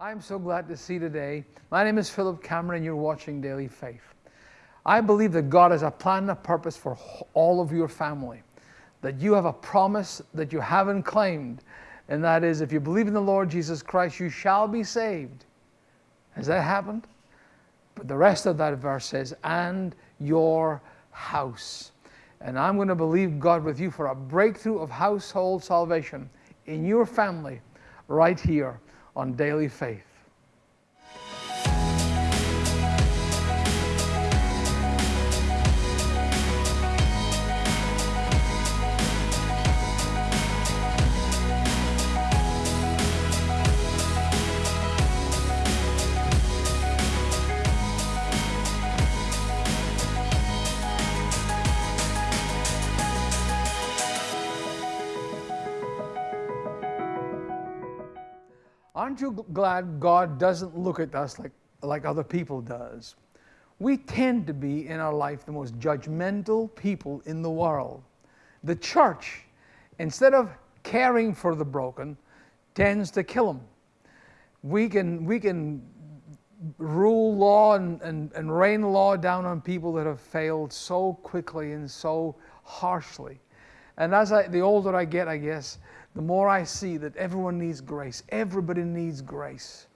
I'm so glad to see today. My name is Philip Cameron. You're watching Daily Faith. I believe that God has a plan and a purpose for all of your family, that you have a promise that you haven't claimed, and that is if you believe in the Lord Jesus Christ, you shall be saved. Has that happened? But the rest of that verse says, and your house. And I'm going to believe God with you for a breakthrough of household salvation in your family right here on Daily Faith. Aren't you glad God doesn't look at us like, like other people does? We tend to be in our life the most judgmental people in the world. The church, instead of caring for the broken, tends to kill them. We can, we can rule law and, and, and rain law down on people that have failed so quickly and so harshly. And as I, the older I get, I guess, the more I see that everyone needs grace. Everybody needs grace.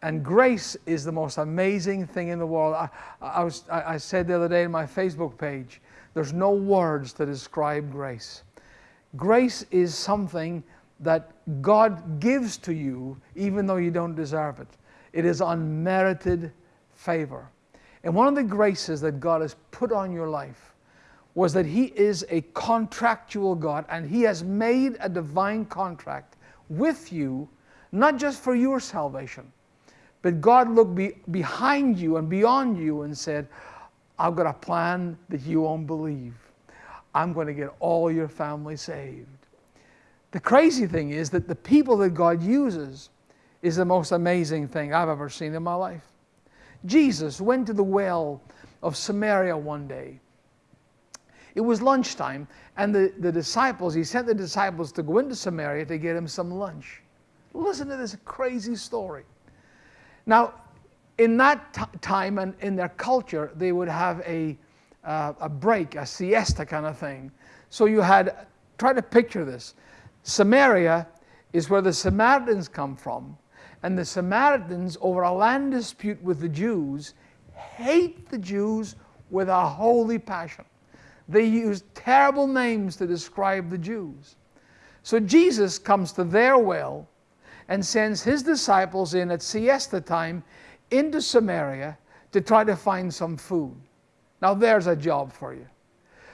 And grace is the most amazing thing in the world. I, I, was, I, said the other day in my Facebook page, there's no words to describe grace. Grace is something that God gives to you even though you don't deserve it. It is unmerited favor. And one of the graces that God has put on your life was that He is a contractual God and He has made a divine contract with you, not just for your salvation, but God looked be, behind you and beyond you and said, I've got a plan that you won't believe. I'm going to get all your family saved. The crazy thing is that the people that God uses is the most amazing thing I've ever seen in my life. Jesus went to the well of Samaria one day it was lunchtime, and the, the disciples, he sent the disciples to go into Samaria to get him some lunch. Listen to this crazy story. Now, in that time and in their culture, they would have a, uh, a break, a siesta kind of thing. So you had, try to picture this. Samaria is where the Samaritans come from, and the Samaritans, over a land dispute with the Jews, hate the Jews with a holy passion. They used terrible names to describe the Jews. So Jesus comes to their well and sends his disciples in at siesta time into Samaria to try to find some food. Now, there's a job for you.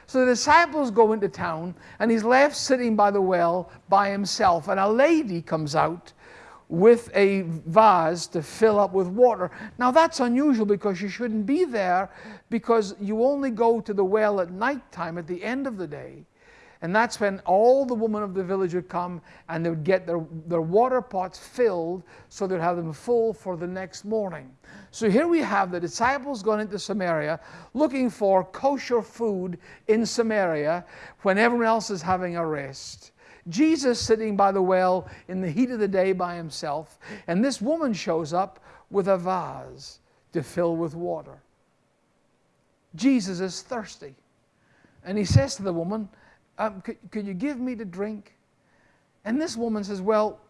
So the disciples go into town, and he's left sitting by the well by himself, and a lady comes out with a vase to fill up with water. Now that's unusual because you shouldn't be there because you only go to the well at night time at the end of the day. And that's when all the women of the village would come and they would get their, their water pots filled so they'd have them full for the next morning. So here we have the disciples going into Samaria looking for kosher food in Samaria when everyone else is having a rest. Jesus sitting by the well in the heat of the day by himself, and this woman shows up with a vase to fill with water. Jesus is thirsty. And he says to the woman, um, could, could you give me to drink? And this woman says, Well,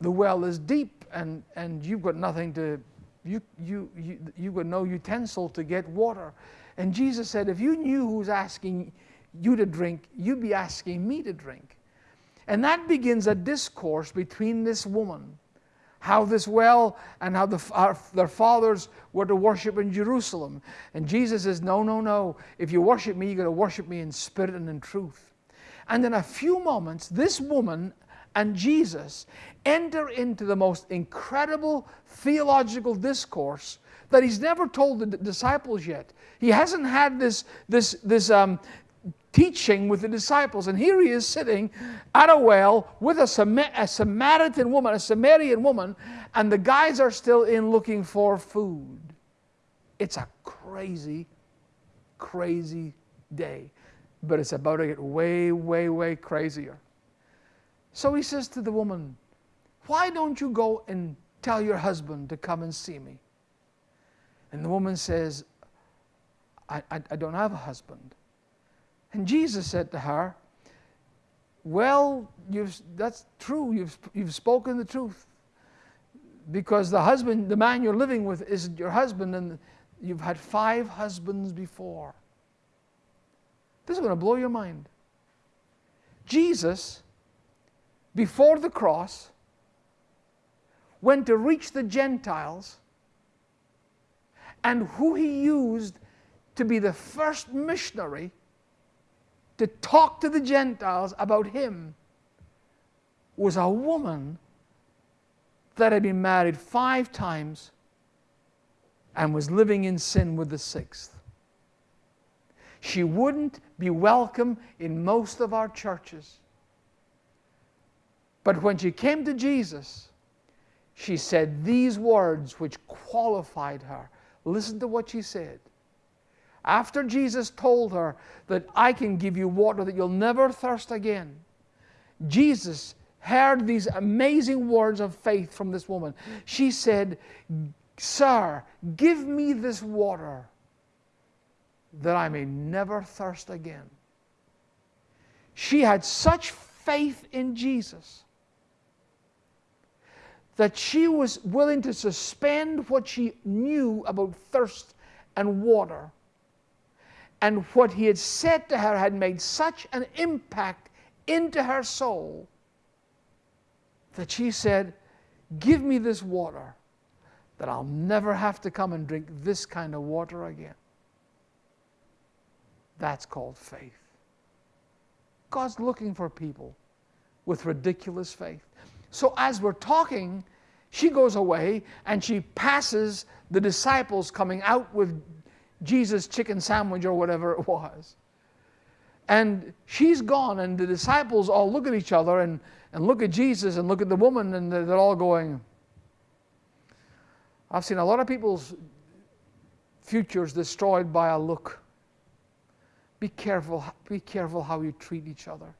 the well is deep and, and you've got nothing to, you, you, you, you've got no utensil to get water. And Jesus said, If you knew who's asking you to drink, you'd be asking me to drink. And that begins a discourse between this woman, how this well and how the, our, their fathers were to worship in Jerusalem. And Jesus says, No, no, no. If you worship me, you're going to worship me in spirit and in truth. And in a few moments, this woman and Jesus enter into the most incredible theological discourse that he's never told the disciples yet. He hasn't had this, this, this um, teaching with the disciples. And here he is sitting at a well with a, Sam- a Samaritan woman, a Samaritan woman, and the guys are still in looking for food. It's a crazy, crazy day. But it's about to get way, way, way crazier. So he says to the woman, Why don't you go and tell your husband to come and see me. And the woman says, I, I, I don't have a husband. And Jesus said to her, Well, that's true. You've, you've spoken the truth. Because the husband, the man you're living with, isn't your husband, and you've had five husbands before. This is going to blow your mind. Jesus, before the cross, went to reach the Gentiles, and who he used to be the first missionary to talk to the Gentiles about him was a woman that had been married five times and was living in sin with the sixth. She wouldn't be welcome in most of our churches. But when she came to Jesus, she said these words which qualified her. Listen to what she said. After Jesus told her that I can give you water that you'll never thirst again, Jesus heard these amazing words of faith from this woman. She said, Sir, give me this water that I may never thirst again. She had such faith in Jesus that she was willing to suspend what she knew about thirst and water. And what he had said to her had made such an impact into her soul that she said, Give me this water, that I'll never have to come and drink this kind of water again. That's called faith. God's looking for people with ridiculous faith. So as we're talking, she goes away and she passes the disciples coming out with Jesus' chicken sandwich or whatever it was. And she's gone, and the disciples all look at each other and, and look at Jesus and look at the woman, and they're all going, I've seen a lot of people's futures destroyed by a look. Be careful, be careful how you treat each other.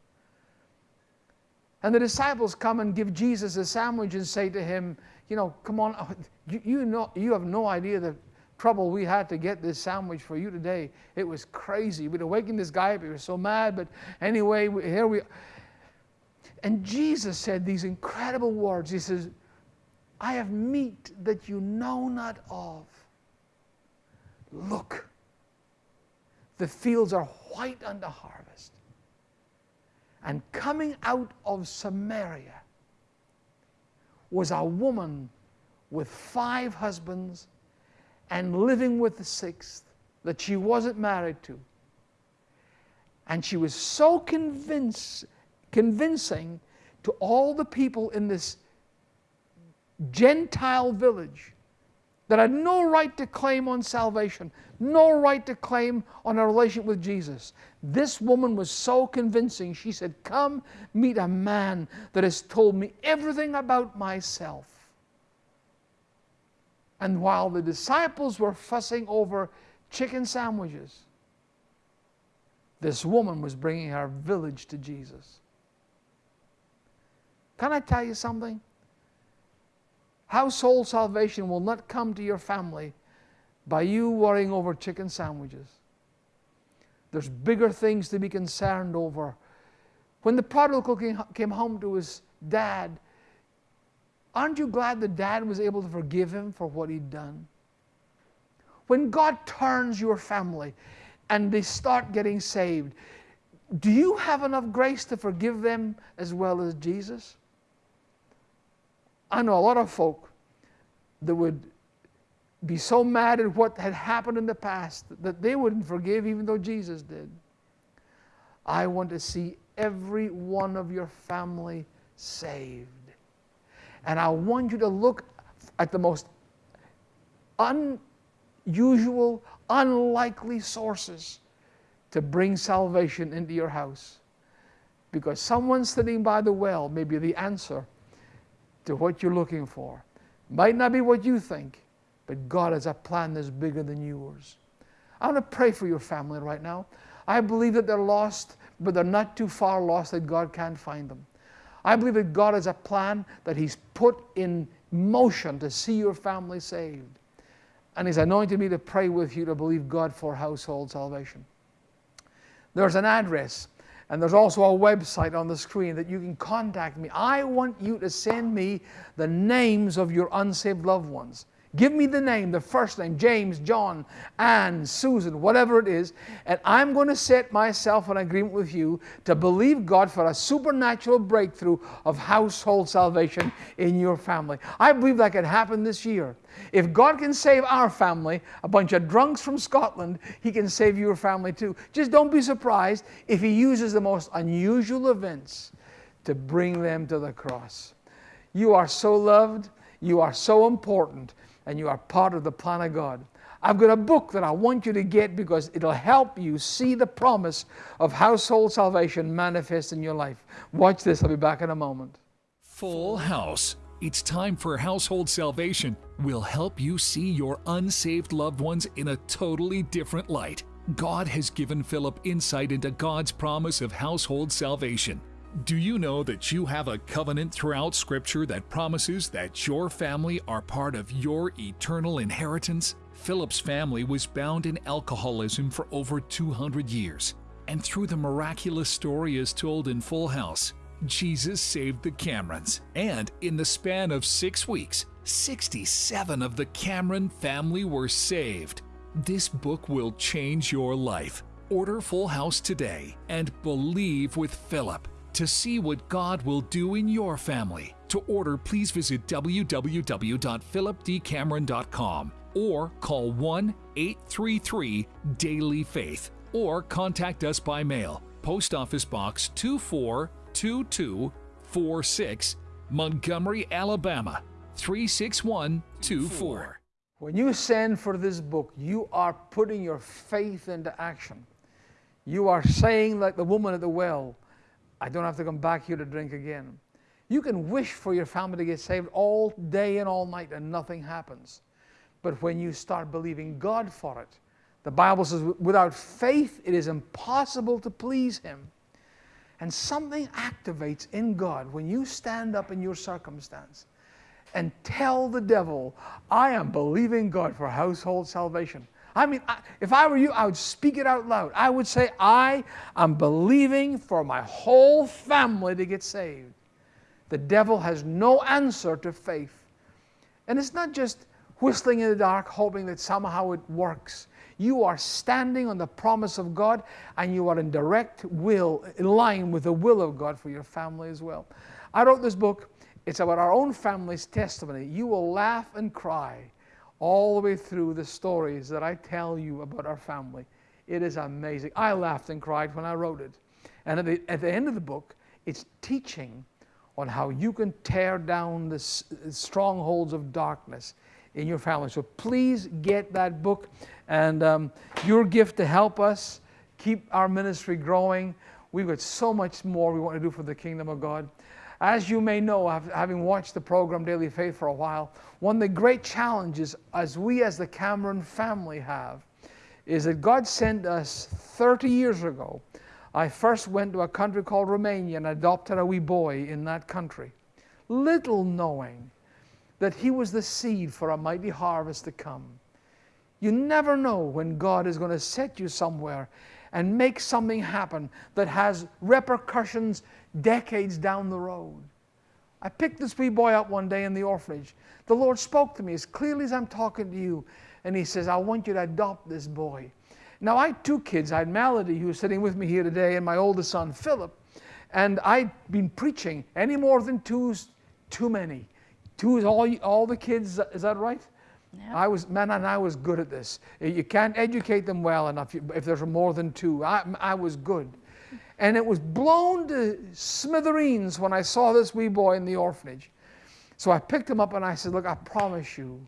And the disciples come and give Jesus a sandwich and say to him, You know, come on, you, you, know, you have no idea the trouble we had to get this sandwich for you today. It was crazy. We'd awakened this guy up. He was so mad. But anyway, here we are. And Jesus said these incredible words. He says, I have meat that you know not of. Look, the fields are white unto harvest. And coming out of Samaria was a woman with five husbands and living with the sixth that she wasn't married to. And she was so convincing to all the people in this Gentile village that had no right to claim on salvation, no right to claim on a relationship with Jesus. This woman was so convincing. She said, Come meet a man that has told me everything about myself. And while the disciples were fussing over chicken sandwiches, this woman was bringing her village to Jesus. Can I tell you something? Household salvation will not come to your family by you worrying over chicken sandwiches. There's bigger things to be concerned over. When the prodigal came home to his dad, aren't you glad the dad was able to forgive him for what he'd done? When God turns your family and they start getting saved, do you have enough grace to forgive them as well as Jesus? I know a lot of folk that would be so mad at what had happened in the past that they wouldn't forgive even though Jesus did. I want to see every one of your family saved. And I want you to look at the most unusual, unlikely sources to bring salvation into your house. Because someone sitting by the well may be the answer to what you're looking for. Might not be what you think, but God has a plan that's bigger than yours. I want to pray for your family right now. I believe that they're lost, but they're not too far lost that God can't find them. I believe that God has a plan that He's put in motion to see your family saved. And He's anointed me to pray with you to believe God for household salvation. There's an address and there's also a website on the screen that you can contact me. I want you to send me the names of your unsaved loved ones. Give me the name, the first name, James, John, Ann, Susan, whatever it is, and I'm going to set myself in agreement with you to believe God for a supernatural breakthrough of household salvation in your family. I believe that could happen this year. If God can save our family, a bunch of drunks from Scotland, He can save your family too. Just don't be surprised if He uses the most unusual events to bring them to the cross. You are so loved, you are so important and you are part of the plan of God. I've got a book that I want you to get because it'll help you see the promise of household salvation manifest in your life. Watch this, I'll be back in a moment. Full House. It's time for household salvation. We'll help you see your unsaved loved ones in a totally different light. God has given Philip insight into God's promise of household salvation. Do you know that you have a covenant throughout Scripture that promises that your family are part of your eternal inheritance? Philip's family was bound in alcoholism for over 200 years. And through the miraculous story as told in Full House, Jesus saved the Camerons. And in the span of six weeks, 67 of the Cameron family were saved. This book will change your life. Order Full House today and believe with Philip to see what God will do in your family. To order, please visit www.philipdcameron.com or call 1 833 Daily Faith or contact us by mail. Post Office Box 242246, Montgomery, Alabama 36124. When you send for this book, you are putting your faith into action. You are saying, like the woman at the well, I don't have to come back here to drink again. You can wish for your family to get saved all day and all night and nothing happens. But when you start believing God for it, the Bible says, without faith, it is impossible to please Him. And something activates in God when you stand up in your circumstance and tell the devil, I am believing God for household salvation. I mean, I, if I were you, I would speak it out loud. I would say, I am believing for my whole family to get saved. The devil has no answer to faith. And it's not just whistling in the dark, hoping that somehow it works. You are standing on the promise of God and you are in direct will, in line with the will of God for your family as well. I wrote this book. It's about our own family's testimony. You will laugh and cry all the way through the stories that I tell you about our family. It is amazing. I laughed and cried when I wrote it. And at the, at the end of the book, it's teaching on how you can tear down the strongholds of darkness in your family. So please get that book and um, your gift to help us keep our ministry growing. We've got so much more we want to do for the kingdom of God. As you may know, having watched the program Daily Faith for a while, one of the great challenges as we as the Cameron family have is that God sent us 30 years ago. I first went to a country called Romania and adopted a wee boy in that country, little knowing that he was the seed for a mighty harvest to come. You never know when God is going to set you somewhere and make something happen that has repercussions decades down the road. I picked this wee boy up one day in the orphanage. The Lord spoke to me as clearly as I'm talking to you, and He says, I want you to adopt this boy. Now, I had two kids. I had Melody, who's sitting with me here today, and my oldest son, Philip. And I'd been preaching. Any more than two's too many. Two is all, all the kids, is that right? Yep. I was, man, and I was good at this. You can't educate them well enough if there's more than two. I, I was good. And it was blown to smithereens when I saw this wee boy in the orphanage. So I picked him up and I said, Look, I promise you,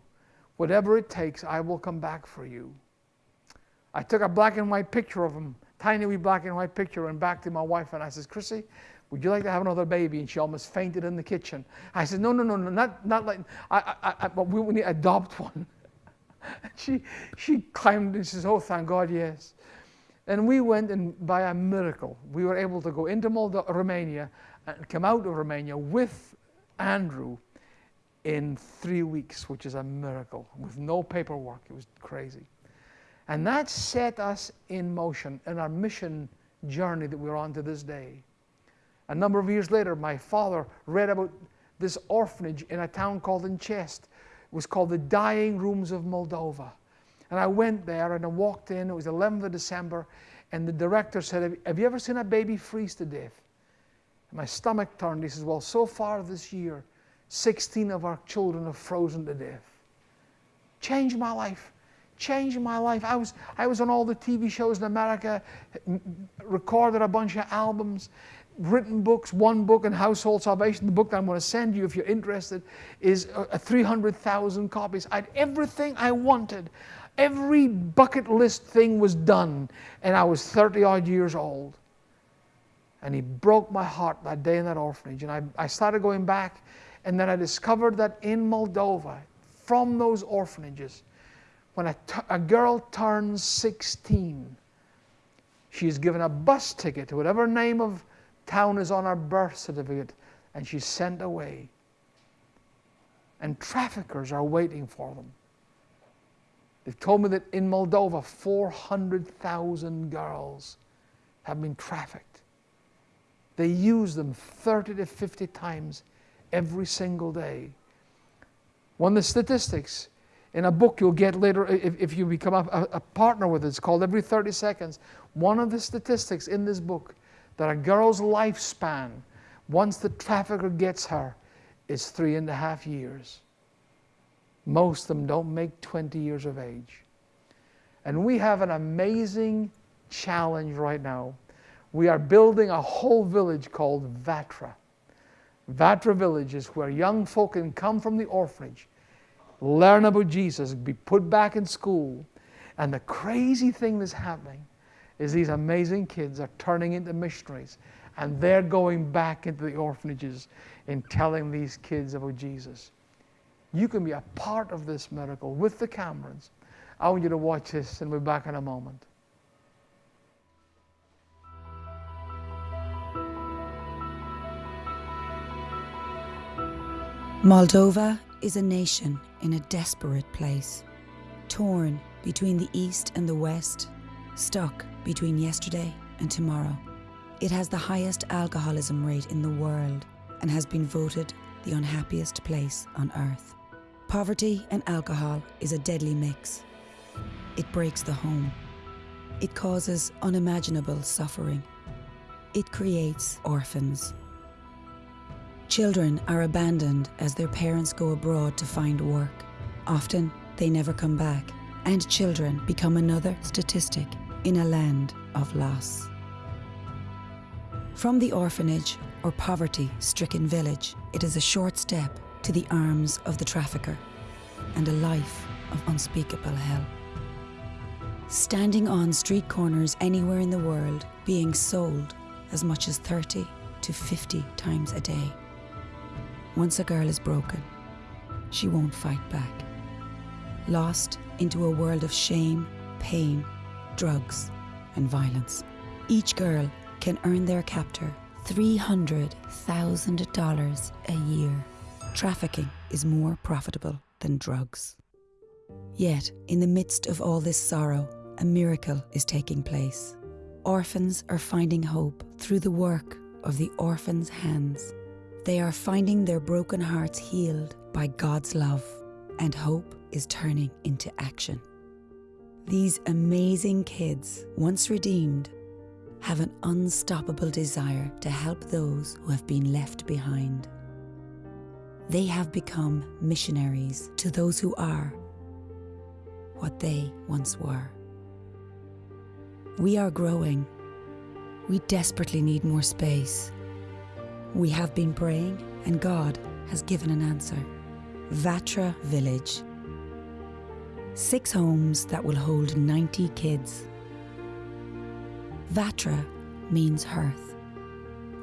whatever it takes, I will come back for you. I took a black and white picture of him, tiny wee black and white picture, and back to my wife and I said, Chrissy, would you like to have another baby? And she almost fainted in the kitchen. I said, No, no, no, no, not, not like, I, I, I, but we need to adopt one. she, she climbed and says, Oh, thank God, yes. And we went and by a miracle, we were able to go into Moldo- Romania and come out of Romania with Andrew in three weeks, which is a miracle, with no paperwork. It was crazy. And that set us in motion in our mission journey that we're on to this day. A number of years later, my father read about this orphanage in a town called Inchest. It was called the Dying Rooms of Moldova. And I went there and I walked in. It was 11th of December. And the director said, Have you ever seen a baby freeze to death? And my stomach turned. He says, Well, so far this year, 16 of our children have frozen to death. Changed my life. Changed my life. I was, I was on all the TV shows in America, recorded a bunch of albums, written books. One book in Household Salvation, the book that I'm going to send you if you're interested, is uh, a 300,000 copies. I had everything I wanted. Every bucket list thing was done, and I was 30 odd years old. And he broke my heart that day in that orphanage. And I, I started going back, and then I discovered that in Moldova, from those orphanages, when a, a girl turns 16, she is given a bus ticket to whatever name of town is on her birth certificate, and she's sent away. And traffickers are waiting for them. They've told me that in Moldova, 400,000 girls have been trafficked. They use them 30 to 50 times every single day. One of the statistics in a book you'll get later if, if you become a, a partner with it, it's called Every 30 Seconds. One of the statistics in this book that a girl's lifespan, once the trafficker gets her, is three and a half years. Most of them don't make 20 years of age. And we have an amazing challenge right now. We are building a whole village called Vatra. Vatra Village is where young folk can come from the orphanage, learn about Jesus, be put back in school. And the crazy thing that's happening is these amazing kids are turning into missionaries and they're going back into the orphanages and telling these kids about Jesus. You can be a part of this miracle with the Camerons. I want you to watch this and we'll be back in a moment. Moldova is a nation in a desperate place, torn between the East and the West, stuck between yesterday and tomorrow. It has the highest alcoholism rate in the world and has been voted the unhappiest place on earth. Poverty and alcohol is a deadly mix. It breaks the home. It causes unimaginable suffering. It creates orphans. Children are abandoned as their parents go abroad to find work. Often, they never come back, and children become another statistic in a land of loss. From the orphanage or poverty stricken village, it is a short step to the arms of the trafficker and a life of unspeakable hell. Standing on street corners anywhere in the world, being sold as much as 30 to 50 times a day. Once a girl is broken, she won't fight back. Lost into a world of shame, pain, drugs, and violence. Each girl can earn their captor $300,000 a year. Trafficking is more profitable than drugs. Yet, in the midst of all this sorrow, a miracle is taking place. Orphans are finding hope through the work of the orphans' hands. They are finding their broken hearts healed by God's love, and hope is turning into action. These amazing kids, once redeemed, have an unstoppable desire to help those who have been left behind. They have become missionaries to those who are what they once were. We are growing. We desperately need more space. We have been praying, and God has given an answer. Vatra Village. Six homes that will hold 90 kids. Vatra means hearth,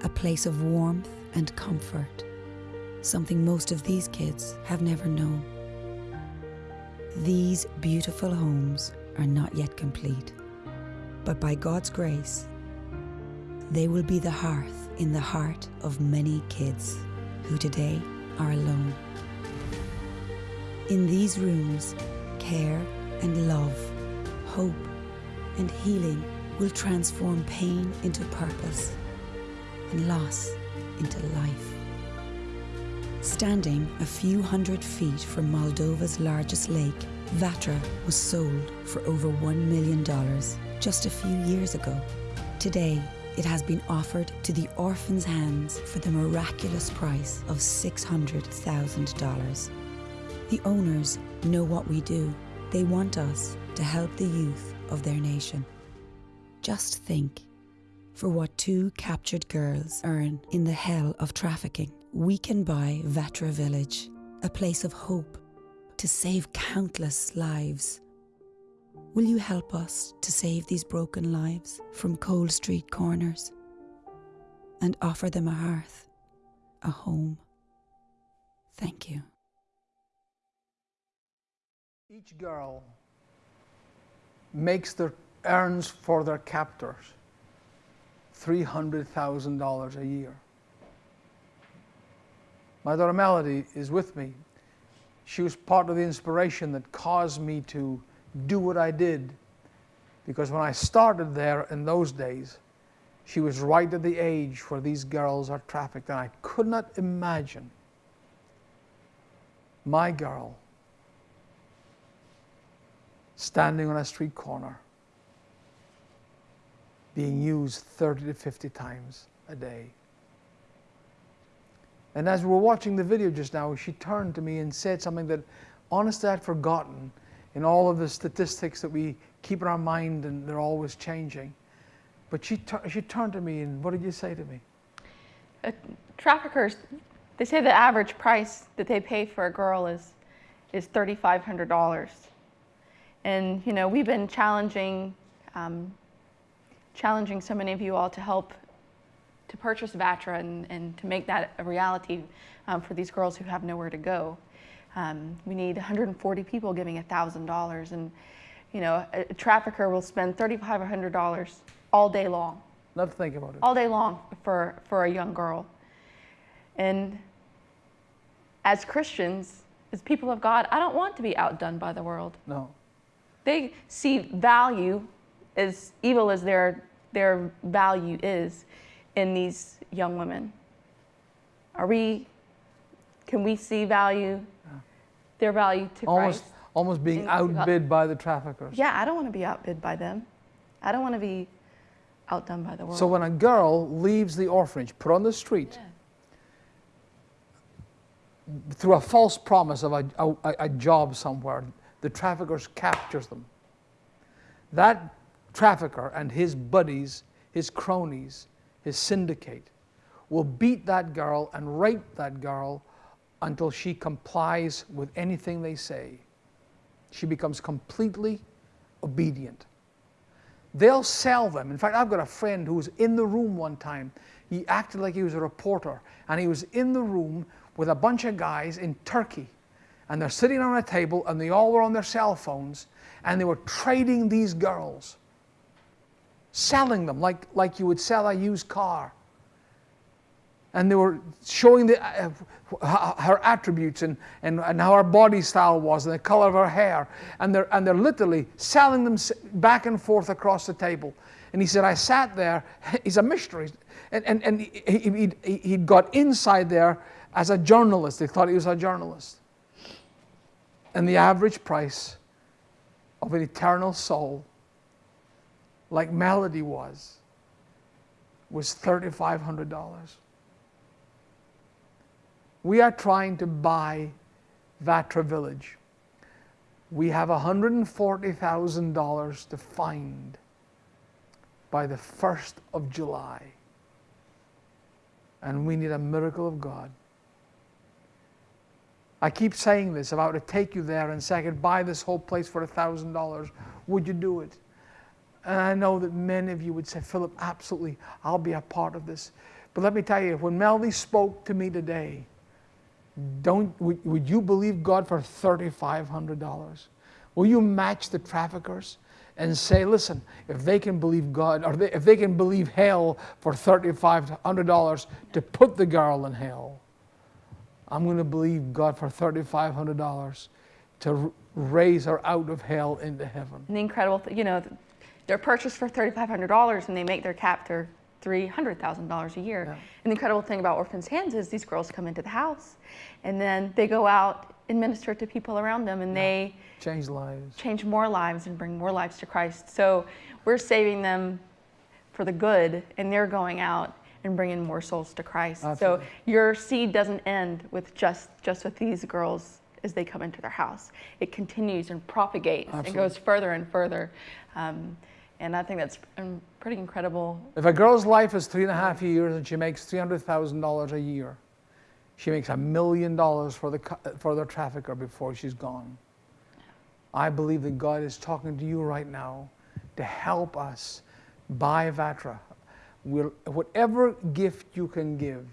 a place of warmth and comfort, something most of these kids have never known. These beautiful homes are not yet complete, but by God's grace, they will be the hearth in the heart of many kids who today are alone. In these rooms, care and love, hope and healing will transform pain into purpose and loss into life. Standing a few hundred feet from Moldova's largest lake, Vatra was sold for over $1 million just a few years ago. Today, it has been offered to the orphan's hands for the miraculous price of $600,000. The owners know what we do. They want us to help the youth of their nation. Just think for what two captured girls earn in the hell of trafficking. We can buy Vatra Village, a place of hope to save countless lives. Will you help us to save these broken lives from cold street corners and offer them a hearth, a home? Thank you. Each girl makes their earns for their captors $300,000 a year. My daughter Melody is with me. She was part of the inspiration that caused me to do what I did. Because when I started there in those days, she was right at the age where these girls are trafficked, and I could not imagine my girl standing on a street corner being used 30 to 50 times a day. And as we were watching the video just now, she turned to me and said something that honestly I'd forgotten in all of the statistics that we keep in our mind and they're always changing. But she, she turned to me and what did you say to me? Uh, traffickers, they say the average price that they pay for a girl is, is $3,500. And, you know, we've been challenging, um, challenging so many of you all to help to purchase Vatra and, and to make that a reality um, for these girls who have nowhere to go. Um, we need 140 people giving $1,000 and you know, a, a trafficker will spend $3,500 all day long. Not to think about it. All day long for, for a young girl. And as Christians, as people of God, I don't want to be outdone by the world. No. They see value as evil as their, their value is in these young women. Are we, can we see value, their value to almost, Christ? Almost being outbid by the traffickers. Yeah, I don't want to be outbid by them. I don't want to be outdone by the world. So when a girl leaves the orphanage, put on the street, yeah. through a false promise of a, a, a job somewhere, the traffickers captures them. That trafficker and his buddies, his cronies, his syndicate, will beat that girl and rape that girl until she complies with anything they say. She becomes completely obedient. They'll sell them. In fact, I've got a friend who was in the room one time. He acted like he was a reporter, and he was in the room with a bunch of guys in Turkey. And they're sitting on a table, and they all were on their cell phones, and they were trading these girls, selling them like, like you would sell a used car and they were showing the, uh, her attributes and, and, and how her body style was and the color of her hair. And they're, and they're literally selling them back and forth across the table. And he said, I sat there, he's a mystery. And, and, and he, he, he got inside there as a journalist. They thought he was a journalist. And the average price of an eternal soul, like Melody was, was $3,500. We are trying to buy Vatra Village. We have $140,000 to find by the 1st of July. And we need a miracle of God. I keep saying this, were to take you there and say I could buy this whole place for $1,000, would you do it? And I know that many of you would say, Philip, absolutely, I'll be a part of this. But let me tell you, when Melody spoke to me today, don't, would, would you believe God for $3,500? Will you match the traffickers and say, listen, if they can believe God, or they, if they can believe hell for $3,500 to put the girl in hell, I'm going to believe God for $3,500 to raise her out of hell into heaven. The incredible, you know, they're purchased for $3,500 and they make their captor $300,000 a year. Yeah. And the incredible thing about Orphans Hands is these girls come into the house and then they go out and minister to people around them and they Change lives. change more lives and bring more lives to Christ. So we're saving them for the good and they're going out and bringing more souls to Christ. Absolutely. So your seed doesn't end with just just with these girls as they come into their house. It continues and propagates and goes further and further. Um, and I think that's um, pretty incredible. If a girl's life is three and a half years and she makes $300,000 a year, she makes a million dollars for the, for the trafficker before she's gone. I believe that God is talking to you right now to help us buy Vatra. We'll, whatever gift you can give,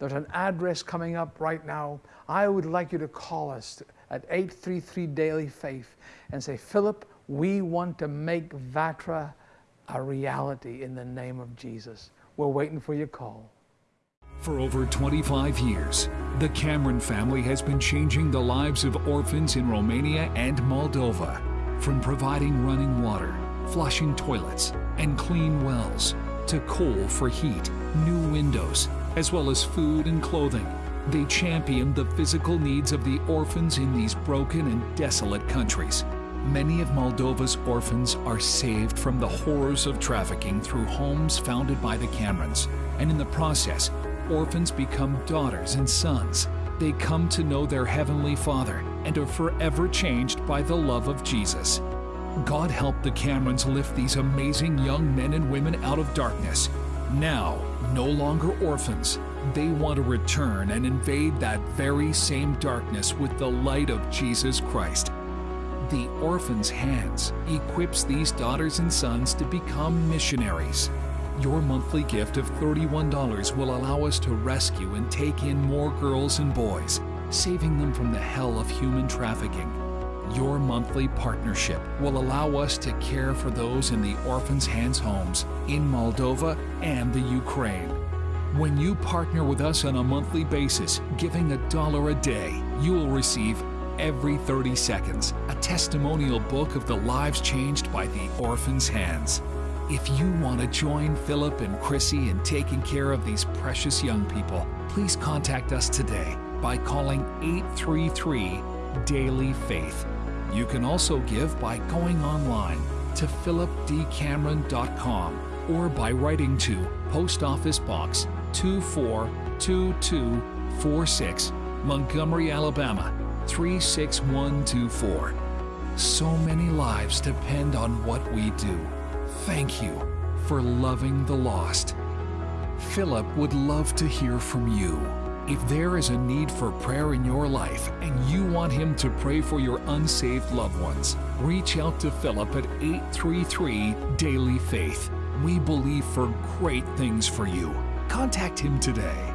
there's an address coming up right now. I would like you to call us at 833 Daily Faith and say, Philip, we want to make Vatra a reality in the name of Jesus. We're waiting for your call. For over 25 years, the Cameron family has been changing the lives of orphans in Romania and Moldova. From providing running water, flushing toilets, and clean wells, to coal for heat, new windows, as well as food and clothing, they champion the physical needs of the orphans in these broken and desolate countries. Many of Moldova's orphans are saved from the horrors of trafficking through homes founded by the Camerons, and in the process, orphans become daughters and sons. They come to know their Heavenly Father and are forever changed by the love of Jesus. God help the Camerons lift these amazing young men and women out of darkness. Now, no longer orphans, they want to return and invade that very same darkness with the light of Jesus Christ. The Orphan's Hands equips these daughters and sons to become missionaries. Your monthly gift of $31 will allow us to rescue and take in more girls and boys, saving them from the hell of human trafficking. Your monthly partnership will allow us to care for those in the Orphan's Hands homes in Moldova and the Ukraine. When you partner with us on a monthly basis, giving a dollar a day, you will receive every 30 seconds a testimonial book of the lives changed by the Orphan's Hands. If you want to join Philip and Chrissy in taking care of these precious young people, please contact us today by calling 833 Daily Faith. You can also give by going online to philipdcameron.com or by writing to Post Office Box 242246, Montgomery, Alabama 36124. So many lives depend on what we do. Thank you for loving the lost. Philip would love to hear from you. If there is a need for prayer in your life and you want him to pray for your unsaved loved ones, reach out to Philip at 833 Daily Faith. We believe for great things for you. Contact him today.